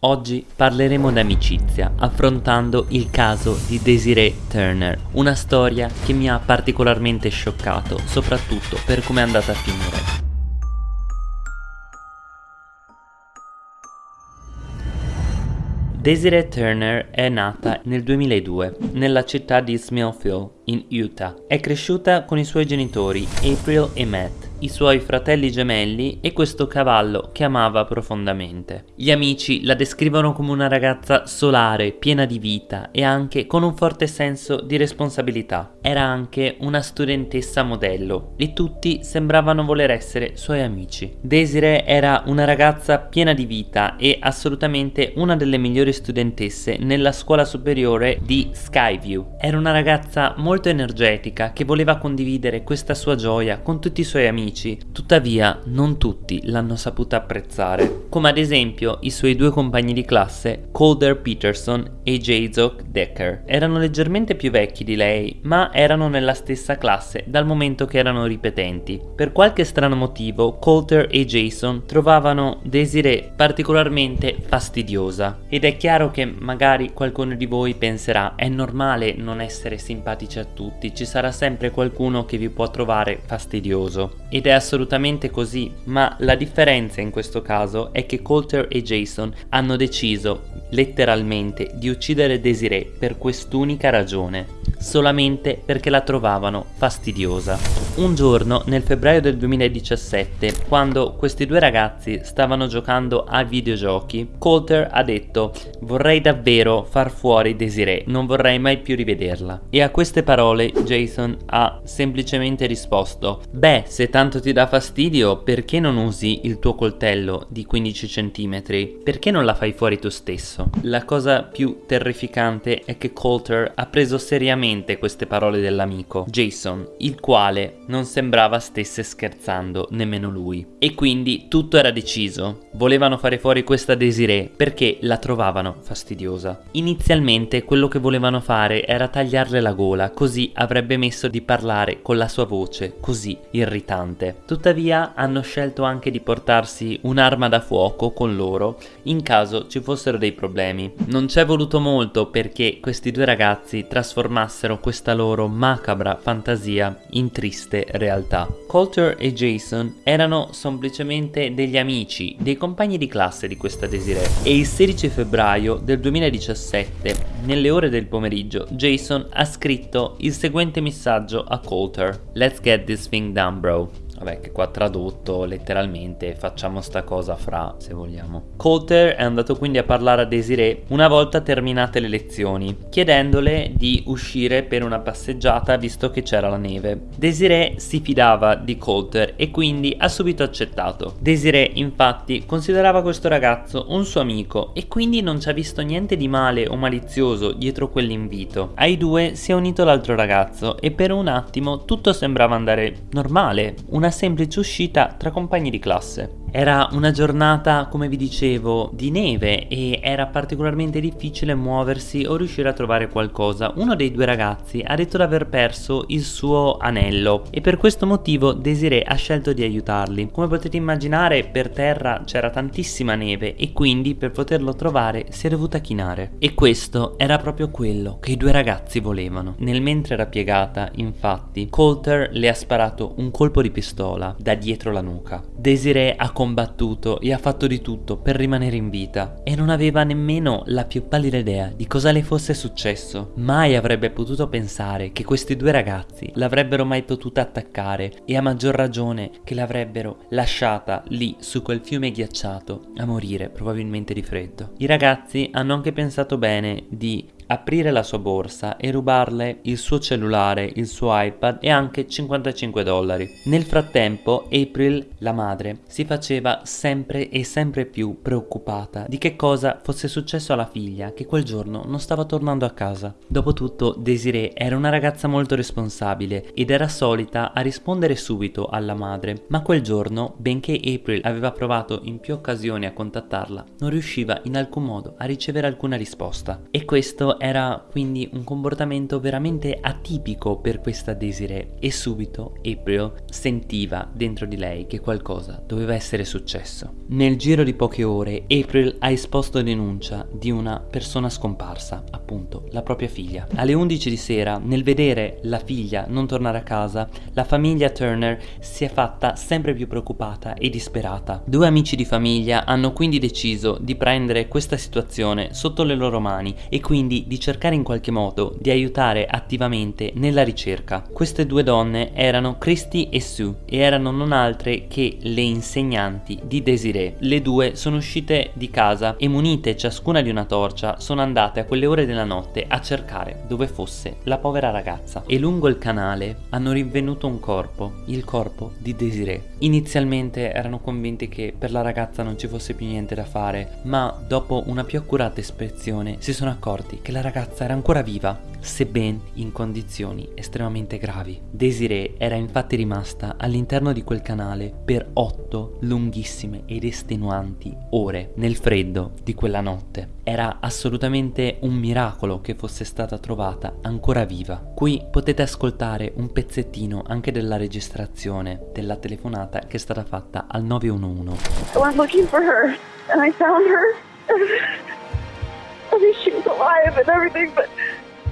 Oggi parleremo d'amicizia, affrontando il caso di Desiree Turner, una storia che mi ha particolarmente scioccato, soprattutto per come è andata a finire. Desiree Turner è nata nel 2002 nella città di Smithfield, in Utah. È cresciuta con i suoi genitori April e Matt i suoi fratelli gemelli e questo cavallo che amava profondamente. Gli amici la descrivono come una ragazza solare, piena di vita e anche con un forte senso di responsabilità. Era anche una studentessa modello e tutti sembravano voler essere suoi amici. Desiree era una ragazza piena di vita e assolutamente una delle migliori studentesse nella scuola superiore di Skyview. Era una ragazza molto energetica che voleva condividere questa sua gioia con tutti i suoi amici amici, tuttavia non tutti l'hanno saputa apprezzare, come ad esempio i suoi due compagni di classe, Calder Peterson e Jazok Decker. Erano leggermente più vecchi di lei, ma erano nella stessa classe dal momento che erano ripetenti. Per qualche strano motivo, Coulter e Jason trovavano Desiree particolarmente fastidiosa. Ed è chiaro che magari qualcuno di voi penserà è normale non essere simpatici a tutti, ci sarà sempre qualcuno che vi può trovare fastidioso. Ed è assolutamente così, ma la differenza in questo caso è che Coulter e Jason hanno deciso, letteralmente, di uccidere Desiree per quest'unica ragione, solamente perché la trovavano fastidiosa. Un giorno, nel febbraio del 2017, quando questi due ragazzi stavano giocando a videogiochi, Coulter ha detto vorrei davvero far fuori Desiree, non vorrei mai più rivederla. E a queste parole Jason ha semplicemente risposto beh, se tanto ti dà fastidio, perché non usi il tuo coltello di 15 cm? Perché non la fai fuori tu stesso? La cosa più terrificante è che Coulter ha preso seriamente queste parole dell'amico, Jason, il quale non sembrava stesse scherzando nemmeno lui. E quindi tutto era deciso. Volevano fare fuori questa Desiree perché la trovavano fastidiosa. Inizialmente quello che volevano fare era tagliarle la gola, così avrebbe messo di parlare con la sua voce così irritante. Tuttavia hanno scelto anche di portarsi un'arma da fuoco con loro in caso ci fossero dei problemi. Non ci è voluto molto perché questi due ragazzi trasformassero questa loro macabra fantasia in triste realtà. Coulter e Jason erano semplicemente degli amici, dei compagni di classe di questa Desiree. E il 16 febbraio del 2017 nelle ore del pomeriggio Jason ha scritto il seguente messaggio a Coulter Let's get this thing done bro Vabbè che qua tradotto letteralmente facciamo sta cosa fra se vogliamo. Coulter è andato quindi a parlare a Desiree una volta terminate le lezioni, chiedendole di uscire per una passeggiata visto che c'era la neve. Desiree si fidava di Coulter e quindi ha subito accettato. Desiree infatti considerava questo ragazzo un suo amico e quindi non ci ha visto niente di male o malizioso dietro quell'invito. Ai due si è unito l'altro ragazzo e per un attimo tutto sembrava andare normale. Una una semplice uscita tra compagni di classe. Era una giornata, come vi dicevo, di neve e era particolarmente difficile muoversi o riuscire a trovare qualcosa. Uno dei due ragazzi ha detto di aver perso il suo anello e per questo motivo Desiree ha scelto di aiutarli. Come potete immaginare per terra c'era tantissima neve e quindi per poterlo trovare si è dovuta chinare. E questo era proprio quello che i due ragazzi volevano. Nel mentre era piegata, infatti, Coulter le ha sparato un colpo di pistola da dietro la nuca. Desiree ha combattuto e ha fatto di tutto per rimanere in vita e non aveva nemmeno la più pallida idea di cosa le fosse successo. Mai avrebbe potuto pensare che questi due ragazzi l'avrebbero mai potuta attaccare e a maggior ragione che l'avrebbero lasciata lì su quel fiume ghiacciato a morire probabilmente di freddo. I ragazzi hanno anche pensato bene di aprire la sua borsa e rubarle il suo cellulare, il suo iPad e anche 55 dollari. Nel frattempo April, la madre, si faceva sempre e sempre più preoccupata di che cosa fosse successo alla figlia che quel giorno non stava tornando a casa. Dopotutto Desiree era una ragazza molto responsabile ed era solita a rispondere subito alla madre, ma quel giorno, benché April aveva provato in più occasioni a contattarla, non riusciva in alcun modo a ricevere alcuna risposta. E questo Era quindi un comportamento veramente atipico per questa Desiree e subito April sentiva dentro di lei che qualcosa doveva essere successo. Nel giro di poche ore April ha esposto denuncia di una persona scomparsa, appunto la propria figlia. Alle 11 di sera, nel vedere la figlia non tornare a casa, la famiglia Turner si è fatta sempre più preoccupata e disperata. Due amici di famiglia hanno quindi deciso di prendere questa situazione sotto le loro mani e quindi di cercare in qualche modo di aiutare attivamente nella ricerca. Queste due donne erano Christy e Sue e erano non altre che le insegnanti di Desiree. Le due sono uscite di casa e munite ciascuna di una torcia sono andate a quelle ore della notte a cercare dove fosse la povera ragazza e lungo il canale hanno rinvenuto un corpo, il corpo di Desiree. Inizialmente erano convinti che per la ragazza non ci fosse più niente da fare, ma dopo una più accurata ispezione si sono accorti che la ragazza era ancora viva, sebbene in condizioni estremamente gravi. Desiree era infatti rimasta all'interno di quel canale per otto lunghissime ed estenuanti ore nel freddo di quella notte. Era assolutamente un miracolo che fosse stata trovata ancora viva. Qui potete ascoltare un pezzettino anche della registrazione della telefonata che è stata fatta al 911. I went looking for her and I found her. I mean, she was alive and everything, but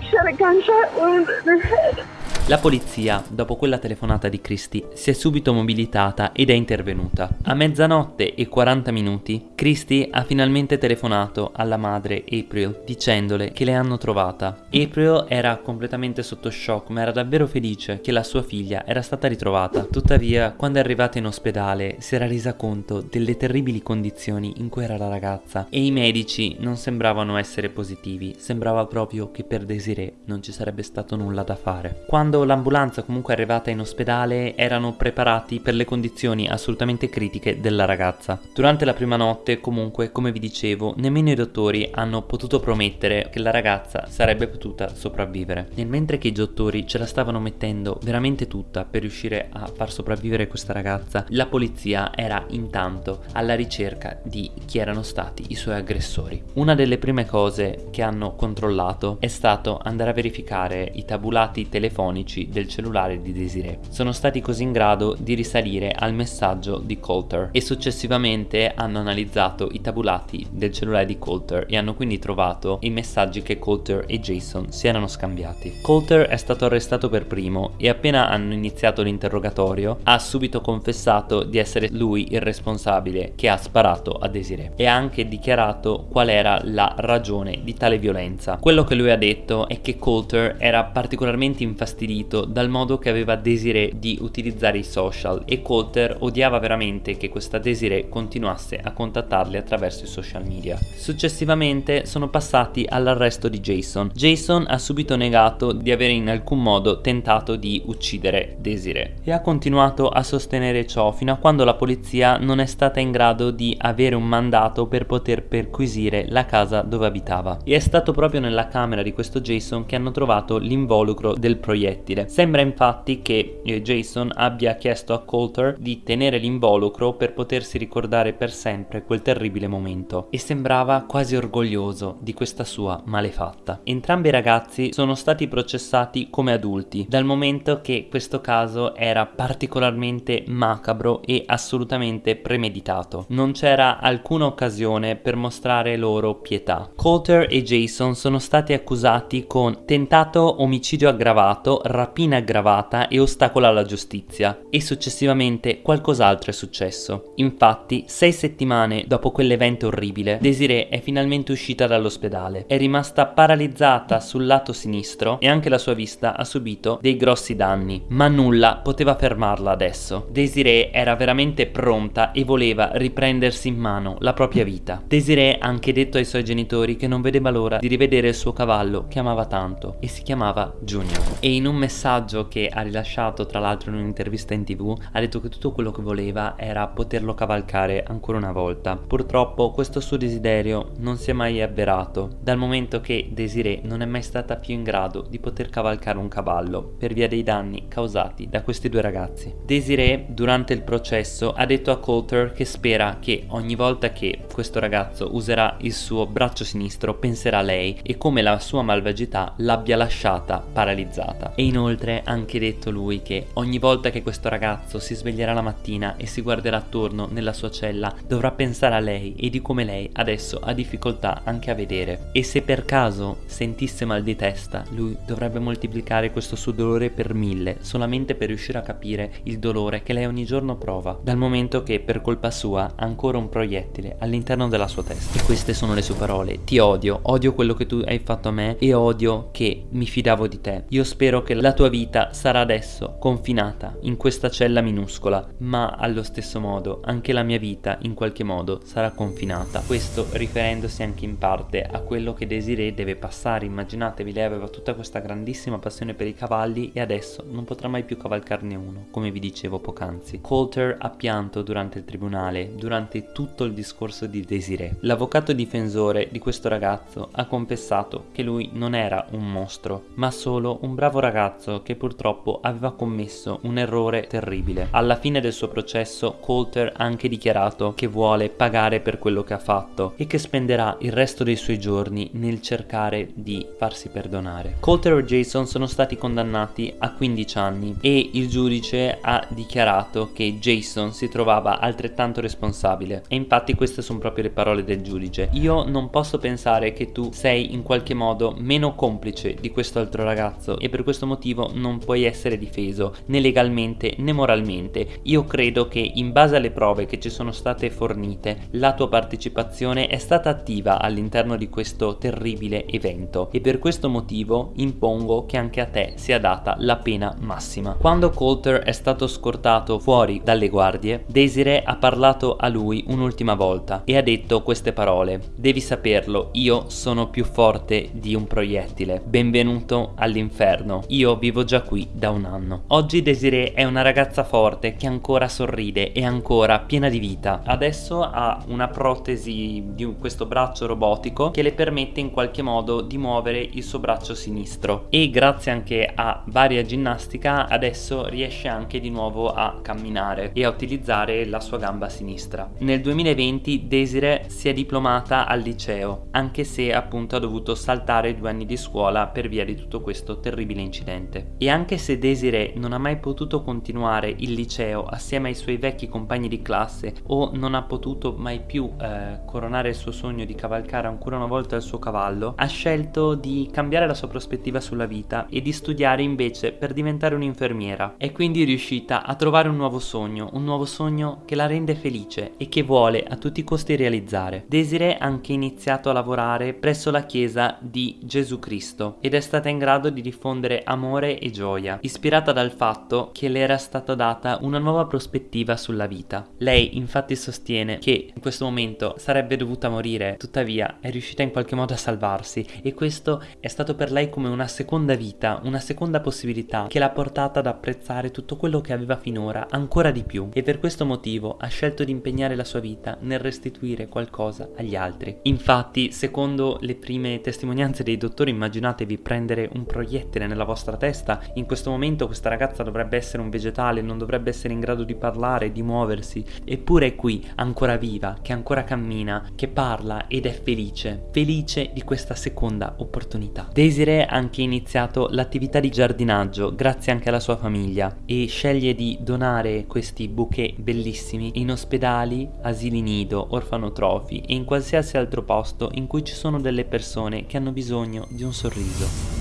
she had a gunshot wound in her head. La polizia, dopo quella telefonata di Christie, si è subito mobilitata ed è intervenuta. A mezzanotte e 40 minuti, Christie ha finalmente telefonato alla madre April dicendole che le hanno trovata. April era completamente sotto shock ma era davvero felice che la sua figlia era stata ritrovata. Tuttavia, quando è arrivata in ospedale, si era resa conto delle terribili condizioni in cui era la ragazza e i medici non sembravano essere positivi, sembrava proprio che per Desiree non ci sarebbe stato nulla da fare. Quando quando l'ambulanza comunque è arrivata in ospedale erano preparati per le condizioni assolutamente critiche della ragazza. Durante la prima notte comunque come vi dicevo nemmeno i dottori hanno potuto promettere che la ragazza sarebbe potuta sopravvivere. Nel mentre che i dottori ce la stavano mettendo veramente tutta per riuscire a far sopravvivere questa ragazza, la polizia era intanto alla ricerca di chi erano stati i suoi aggressori. Una delle prime cose che hanno controllato è stato andare a verificare i tabulati telefonici elettronici del cellulare di Desiree. Sono stati così in grado di risalire al messaggio di Coulter e successivamente hanno analizzato i tabulati del cellulare di Coulter e hanno quindi trovato i messaggi che Coulter e Jason si erano scambiati. Coulter è stato arrestato per primo e appena hanno iniziato l'interrogatorio ha subito confessato di essere lui il responsabile che ha sparato a Desiree e ha anche dichiarato qual era la ragione di tale violenza. Quello che lui ha detto è che Coulter era particolarmente infastidito infastidito dal modo che aveva Desiree di utilizzare i social e Coulter odiava veramente che questa Desiree continuasse a contattarli attraverso i social media. Successivamente sono passati all'arresto di Jason. Jason ha subito negato di avere in alcun modo tentato di uccidere Desiree e ha continuato a sostenere ciò fino a quando la polizia non è stata in grado di avere un mandato per poter perquisire la casa dove abitava. E è stato proprio nella camera di questo Jason che hanno trovato l'involucro del proiettile proiettile. Sembra infatti che eh, Jason abbia chiesto a Coulter di tenere l'involucro per potersi ricordare per sempre quel terribile momento e sembrava quasi orgoglioso di questa sua malefatta. Entrambi i ragazzi sono stati processati come adulti dal momento che questo caso era particolarmente macabro e assolutamente premeditato. Non c'era alcuna occasione per mostrare loro pietà. Coulter e Jason sono stati accusati con tentato omicidio aggravato, rapina aggravata e ostacola alla giustizia e successivamente qualcos'altro è successo. Infatti, sei settimane dopo quell'evento orribile, Desiree è finalmente uscita dall'ospedale. È rimasta paralizzata sul lato sinistro e anche la sua vista ha subito dei grossi danni, ma nulla poteva fermarla adesso. Desiree era veramente pronta e voleva riprendersi in mano la propria vita. Desiree ha anche detto ai suoi genitori che non vedeva l'ora di rivedere il suo cavallo che amava tanto e si chiamava Junior. E in un messaggio che ha rilasciato tra l'altro in un'intervista in tv ha detto che tutto quello che voleva era poterlo cavalcare ancora una volta. Purtroppo questo suo desiderio non si è mai avverato dal momento che Desiree non è mai stata più in grado di poter cavalcare un cavallo per via dei danni causati da questi due ragazzi. Desiree durante il processo ha detto a Coulter che spera che ogni volta che questo ragazzo userà il suo braccio sinistro penserà a lei e come la sua malvagità l'abbia lasciata paralizzata. E inoltre ha anche detto lui che ogni volta che questo ragazzo si sveglierà la mattina e si guarderà attorno nella sua cella dovrà pensare a lei e di come lei adesso ha difficoltà anche a vedere. E se per caso sentisse mal di testa, lui dovrebbe moltiplicare questo suo dolore per mille solamente per riuscire a capire il dolore che lei ogni giorno prova, dal momento che per colpa sua ha ancora un proiettile all'interno della sua testa. E queste sono le sue parole. Ti odio, odio quello che tu hai fatto a me e odio che mi fidavo di te. Io spero che la tua vita sarà adesso confinata in questa cella minuscola, ma allo stesso modo anche la mia vita in qualche modo sarà confinata. Questo riferendosi anche in parte a quello che Desiree deve passare. Immaginatevi, lei aveva tutta questa grandissima passione per i cavalli e adesso non potrà mai più cavalcarne uno, come vi dicevo poc'anzi. Coulter ha pianto durante il tribunale, durante tutto il discorso di Desiree. L'avvocato difensore di questo ragazzo ha confessato che lui non era un mostro, ma solo un bravo ragazzo che purtroppo aveva commesso un errore terribile. Alla fine del suo processo, Coulter ha anche dichiarato che vuole pagare per quello che ha fatto e che spenderà il resto dei suoi giorni nel cercare di farsi perdonare. Coulter e Jason sono stati condannati a 15 anni e il giudice ha dichiarato che Jason si trovava altrettanto responsabile e infatti queste sono proprio le parole del giudice. Io non posso pensare che tu sei in qualche modo meno complice di questo altro ragazzo e per questo motivo non puoi essere difeso né legalmente né moralmente. Io credo che in base alle prove che ci sono state fornite la tua partecipazione è stata attiva all'interno di questo terribile evento e per questo motivo impongo che anche a te sia data la pena massima. Quando Coulter è stato scortato fuori dalle guardie, Desiree ha parlato a lui un'ultima volta e ha detto queste parole Devi saperlo, io sono più forte di un proiettile. Benvenuto all'inferno. Io vivo già qui da un anno. Oggi Desiree è una ragazza forte che ancora sorride e ancora piena di vita. Adesso ha una protesi di questo braccio robotico che le permette in qualche modo di muovere il suo braccio sinistro e grazie anche a varia ginnastica adesso riesce anche di nuovo a camminare e a utilizzare la sua gamba sinistra. Nel 2020 Desiree si è diplomata al liceo anche se appunto ha dovuto saltare due anni di scuola per via di tutto questo terribile incidente. E anche se Desiree non ha mai potuto continuare il liceo assieme ai suoi vecchi compagni di classe o non ha potuto mai più eh, coronare il suo sogno di cavalcare ancora una volta il suo cavallo, ha scelto di cambiare la sua prospettiva sulla vita e di studiare invece per diventare un'infermiera. È quindi riuscita a trovare un nuovo sogno, un nuovo sogno che la rende felice e che vuole a tutti i costi realizzare. Desiree ha anche iniziato a lavorare presso la chiesa di Gesù Cristo ed è stata in grado di diffondere amore e gioia, ispirata dal fatto che le era stata data una nuova prospettiva sulla vita. Lei infatti sostiene che in questo momento sarebbe dovuta morire, tuttavia è riuscita in qualche modo a salvarsi e questo è stato per lei come una seconda vita, una seconda possibilità che l'ha portata ad apprezzare tutto quello che aveva finora ancora di più e per questo motivo ha scelto di impegnare la sua vita nel restituire qualcosa agli altri. Infatti, secondo le prime testimonianze dei dottori, immaginatevi prendere un proiettile nella vostra testa, in questo momento questa ragazza dovrebbe essere un vegetale, non dovrebbe essere in grado di parlare, di muoversi, eppure è qui, ancora viva, che ancora cammina, che parla ed è felice, felice di questa seconda opportunità. Desiree ha anche iniziato l'attività di giardinaggio grazie anche alla sua famiglia e sceglie di donare questi bouquet bellissimi in ospedali, asili nido, orfanotrofi e in qualsiasi altro posto in cui ci sono delle persone che hanno bisogno di un sorriso.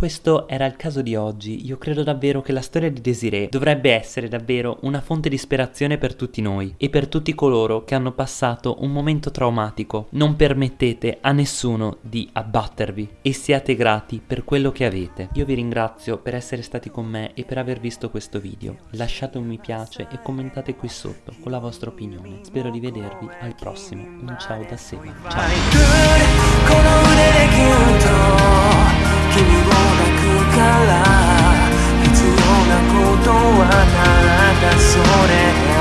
Questo era il caso di oggi, io credo davvero che la storia di Desiree dovrebbe essere davvero una fonte di ispirazione per tutti noi e per tutti coloro che hanno passato un momento traumatico. Non permettete a nessuno di abbattervi e siate grati per quello che avete. Io vi ringrazio per essere stati con me e per aver visto questo video. Lasciate un mi piace e commentate qui sotto con la vostra opinione. Spero di vedervi al prossimo. Un ciao da Seba. Ciao. ら必要なことはなんだそれ。